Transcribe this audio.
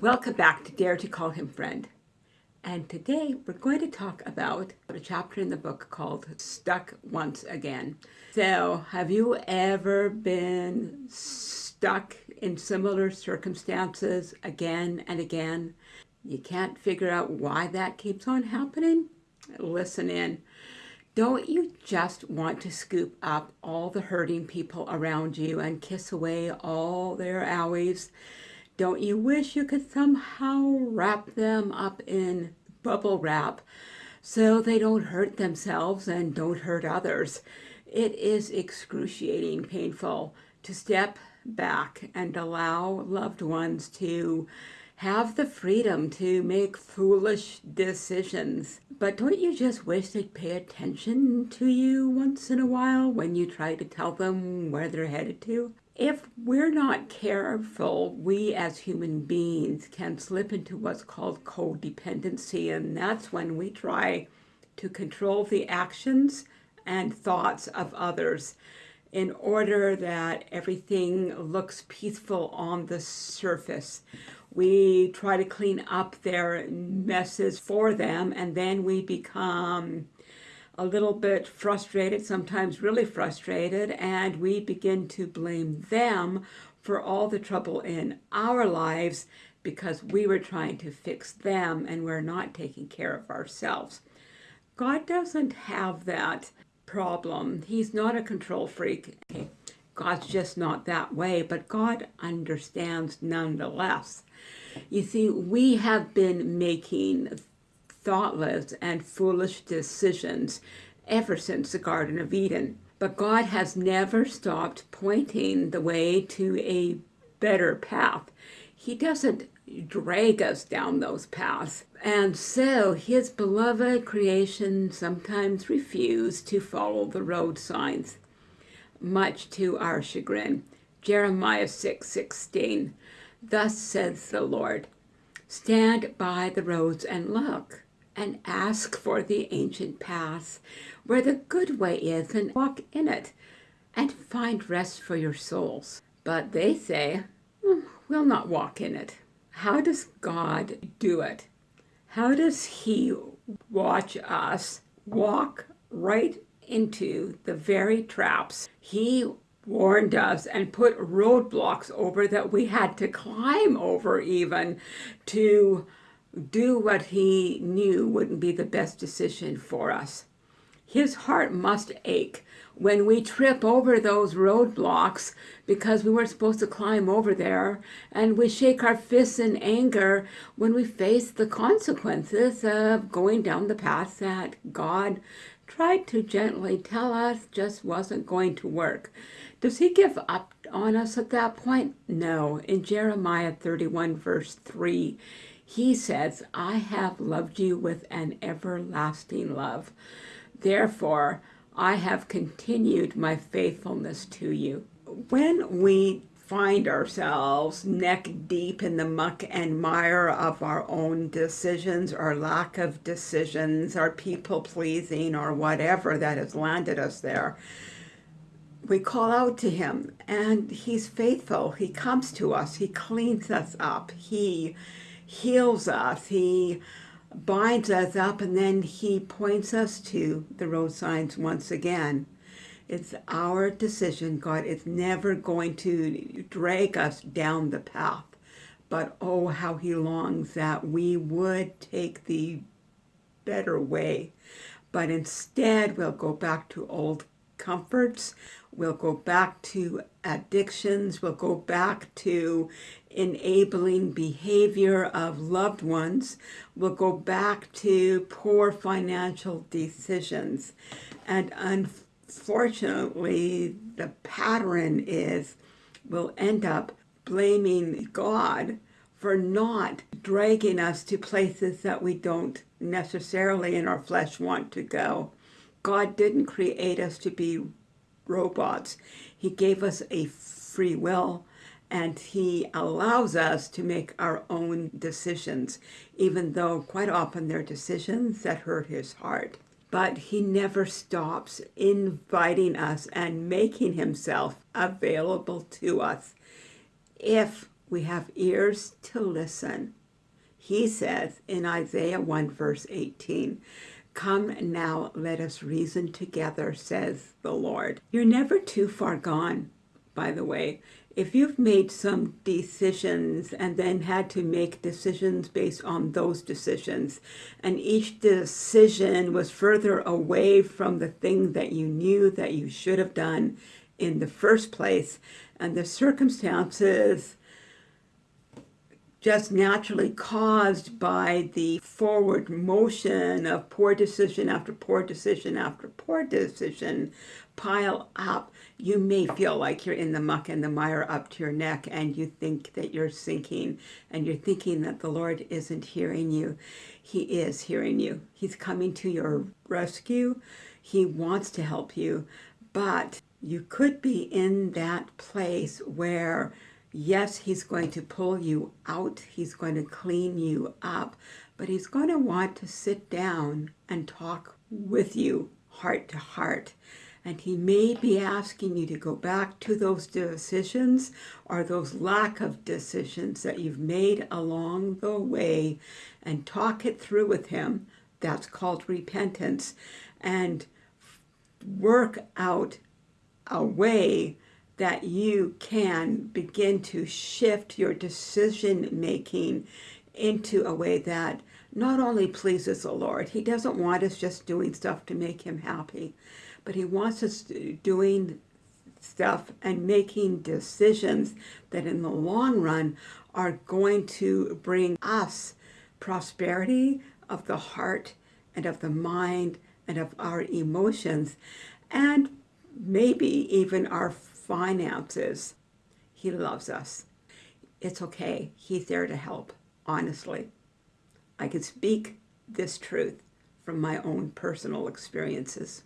Welcome back to Dare to Call Him Friend. And today we're going to talk about a chapter in the book called Stuck Once Again. So, have you ever been stuck in similar circumstances again and again? You can't figure out why that keeps on happening? Listen in. Don't you just want to scoop up all the hurting people around you and kiss away all their owies? Don't you wish you could somehow wrap them up in bubble wrap so they don't hurt themselves and don't hurt others? It is excruciating painful to step back and allow loved ones to have the freedom to make foolish decisions. But don't you just wish they'd pay attention to you once in a while when you try to tell them where they're headed to? If we're not careful, we as human beings can slip into what's called codependency, and that's when we try to control the actions and thoughts of others in order that everything looks peaceful on the surface. We try to clean up their messes for them, and then we become a little bit frustrated, sometimes really frustrated, and we begin to blame them for all the trouble in our lives because we were trying to fix them and we're not taking care of ourselves. God doesn't have that problem. He's not a control freak. God's just not that way, but God understands nonetheless. You see, we have been making thoughtless and foolish decisions ever since the Garden of Eden. But God has never stopped pointing the way to a better path. He doesn't drag us down those paths. And so his beloved creation sometimes refuse to follow the road signs, much to our chagrin. Jeremiah 6, 16. Thus says the Lord, Stand by the roads and look and ask for the ancient paths where the good way is and walk in it and find rest for your souls. But they say, we'll not walk in it. How does God do it? How does he watch us walk right into the very traps he warned us and put roadblocks over that we had to climb over even to do what he knew wouldn't be the best decision for us. His heart must ache when we trip over those roadblocks because we weren't supposed to climb over there, and we shake our fists in anger when we face the consequences of going down the path that God tried to gently tell us just wasn't going to work. Does he give up on us at that point? No. In Jeremiah 31 verse 3, he says, I have loved you with an everlasting love. Therefore, I have continued my faithfulness to you. When we find ourselves neck deep in the muck and mire of our own decisions our lack of decisions our people pleasing or whatever that has landed us there, we call out to him and he's faithful. He comes to us. He cleans us up. He heals us. He binds us up and then he points us to the road signs once again. It's our decision, God. It's never going to drag us down the path. But oh, how he longs that we would take the better way. But instead, we'll go back to old comforts. We'll go back to addictions. We'll go back to enabling behavior of loved ones. We'll go back to poor financial decisions. And unfortunately, the pattern is we'll end up blaming God for not dragging us to places that we don't necessarily in our flesh want to go. God didn't create us to be robots. He gave us a free will and he allows us to make our own decisions, even though quite often they're decisions that hurt his heart. but he never stops inviting us and making himself available to us if we have ears to listen. He says in Isaiah 1 verse 18, Come now, let us reason together, says the Lord. You're never too far gone, by the way. If you've made some decisions and then had to make decisions based on those decisions, and each decision was further away from the thing that you knew that you should have done in the first place, and the circumstances just naturally caused by the forward motion of poor decision after poor decision after poor decision pile up, you may feel like you're in the muck and the mire up to your neck and you think that you're sinking and you're thinking that the Lord isn't hearing you. He is hearing you. He's coming to your rescue. He wants to help you, but you could be in that place where yes, he's going to pull you out. He's going to clean you up, but he's going to want to sit down and talk with you heart to heart. And he may be asking you to go back to those decisions or those lack of decisions that you've made along the way and talk it through with him. That's called repentance. And work out a way that you can begin to shift your decision making into a way that not only pleases the Lord, He doesn't want us just doing stuff to make Him happy, but He wants us doing stuff and making decisions that in the long run are going to bring us prosperity of the heart and of the mind and of our emotions and maybe even our finances. He loves us. It's okay. He's there to help, honestly. I can speak this truth from my own personal experiences.